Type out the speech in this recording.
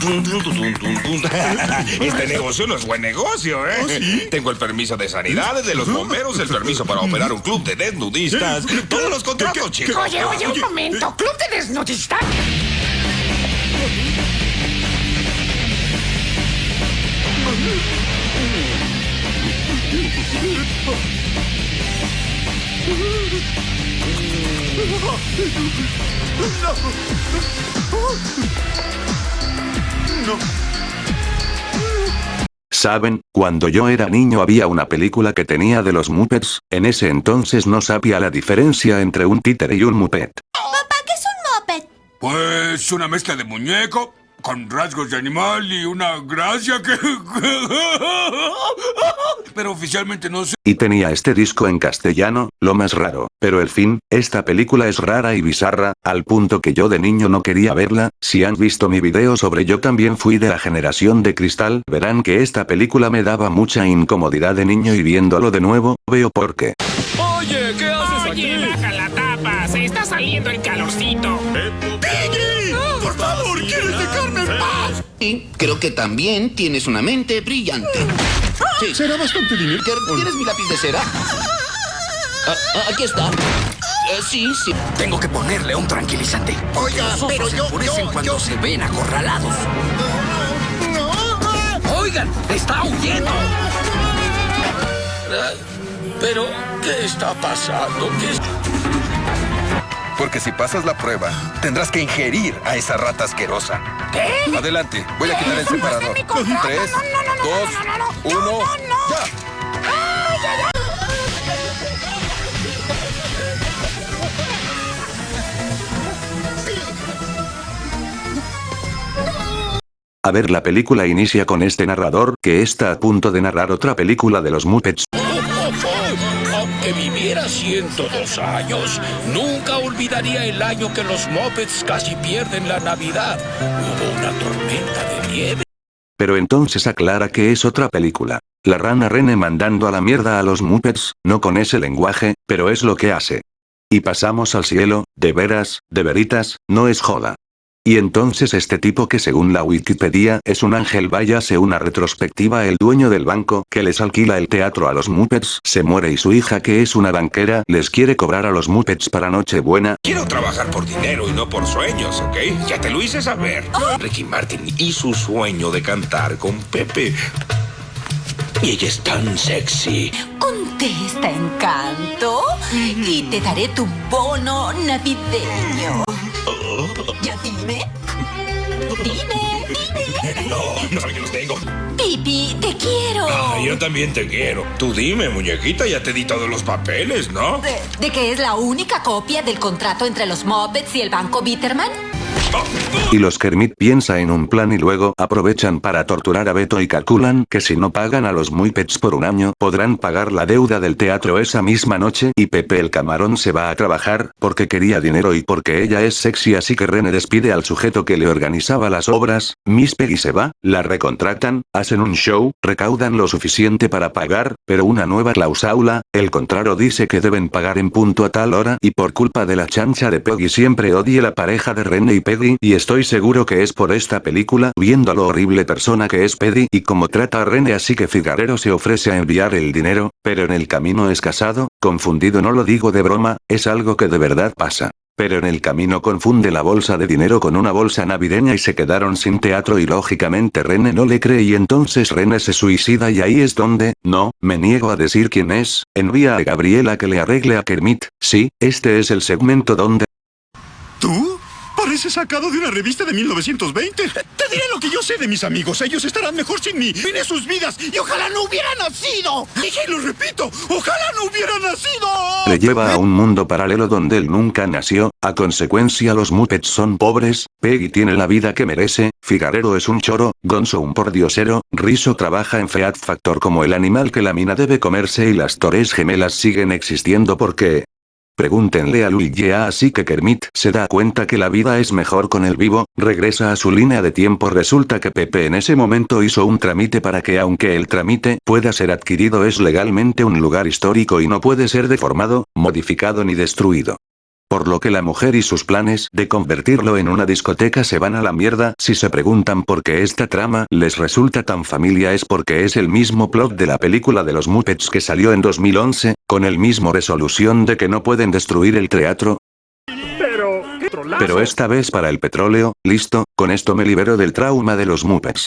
Este negocio no es buen negocio, ¿eh? Tengo el permiso de sanidad, de los bomberos, el permiso para operar un club de desnudistas. Todos los contratos, chicos. Oye, oye, un momento. ¿Club de desnudistas? Saben, cuando yo era niño había una película que tenía de los Muppets, en ese entonces no sabía la diferencia entre un títere y un Muppet. Papá, ¿qué es un moped? Pues una mezcla de muñeco con rasgos de animal y una gracia que... Pero oficialmente no sé. Y tenía este disco en castellano, lo más raro. Pero el fin, esta película es rara y bizarra, al punto que yo de niño no quería verla, si han visto mi video sobre yo también fui de la generación de cristal, verán que esta película me daba mucha incomodidad de niño y viéndolo de nuevo, veo por qué. Oye, ¿qué haces Oye, baja la tapa. Se está saliendo el calorcito. ¡Por favor, quieres dejarme en paz! Y creo que también tienes una mente brillante. Sí. Será bastante dinero. ¿Qué- ¿Tienes mi lápiz de cera? Ah, ah, aquí está. Eh, sí, sí. Tengo que ponerle un tranquilizante. Oiga, Los ojos pero se yo- enfurecen yo- cuando yo- se ven acorralados. ¡No! ¡Oigan! ¡Está huyendo! Pero, ¿qué está pasando? ¿Qué es- Porque si pasas la prueba, tendrás que ingerir a esa rata asquerosa. ¿Qué? Adelante, voy a quitar el separador. Tres, No, no, no, no, dos, no, no, no, no. uno, No, no, no. ¡ya! A ver la película inicia con este narrador, que está a punto de narrar otra película de los Muppets. Aunque viviera 102 años, nunca olvidaría el año que los Muppets casi pierden la Navidad. Hubo una tormenta de nieve. Pero entonces aclara que es otra película. La rana Rene mandando a la mierda a los Muppets, no con ese lenguaje, pero es lo que hace. Y pasamos al cielo, de veras, de veritas, no es joda. Y entonces este tipo que según la Wikipedia es un ángel váyase una retrospectiva el dueño del banco que les alquila el teatro a los Muppets se muere y su hija que es una banquera les quiere cobrar a los Muppets para Nochebuena Quiero trabajar por dinero y no por sueños, ¿ok? Ya te lo hice saber. Ricky Martin y su sueño de cantar con Pepe. Y ella es tan sexy. Contesta, encanto. Y te daré tu bono navideño. Ya dime. Dime, dime. No, no sabe que los tengo. Pipi, te quiero. Ah, yo también te quiero. Tú dime, muñequita, ya te di todos los papeles, ¿no? ¿De, de que es la única copia del contrato entre los Muppets y el banco Bitterman? Y los Kermit piensa en un plan y luego aprovechan para torturar a Beto y calculan que si no pagan a los Muppets por un año podrán pagar la deuda del teatro esa misma noche y Pepe el camarón se va a trabajar porque quería dinero y porque ella es sexy así que Rene despide al sujeto que le organizaba las obras, Miss Peggy se va, la recontratan, hacen un show, recaudan lo suficiente para pagar, pero una nueva cláusula, el contrario dice que deben pagar en punto a tal hora y por culpa de la chancha de Peggy siempre odie la pareja de Rene y Peggy y estoy seguro que es por esta película viendo lo horrible persona que es Peggy y cómo trata a Rene así que Figarero se ofrece a enviar el dinero, pero en el camino es casado, confundido no lo digo de broma, es algo que de verdad pasa. Pero en el camino confunde la bolsa de dinero con una bolsa navideña y se quedaron sin teatro y lógicamente Rene no le cree y entonces Rene se suicida y ahí es donde, no, me niego a decir quién es, envía a Gabriela que le arregle a Kermit, sí, este es el segmento donde... ¿Tú? Parece sacado de una revista de 1920. Te diré lo que yo sé de mis amigos. Ellos estarán mejor sin mí. Vine sus vidas y ojalá no hubiera nacido. Dije y lo repito. Ojalá no hubiera nacido. Le lleva a un mundo paralelo donde él nunca nació, a consecuencia los Muppets son pobres, Peggy tiene la vida que merece, Figarero es un choro, Gonzo un pordiosero, Rizzo trabaja en Feat Factor como el animal que la mina debe comerse y las Torres gemelas siguen existiendo porque... Pregúntenle a Luigi así que Kermit se da cuenta que la vida es mejor con el vivo, regresa a su línea de tiempo resulta que Pepe en ese momento hizo un trámite para que aunque el trámite pueda ser adquirido es legalmente un lugar histórico y no puede ser deformado, modificado ni destruido. Por lo que la mujer y sus planes de convertirlo en una discoteca se van a la mierda. Si se preguntan por qué esta trama les resulta tan familia es porque es el mismo plot de la película de los Muppets que salió en 2011, con el mismo resolución de que no pueden destruir el teatro, Pero, pero esta vez para el petróleo, listo, con esto me libero del trauma de los Muppets.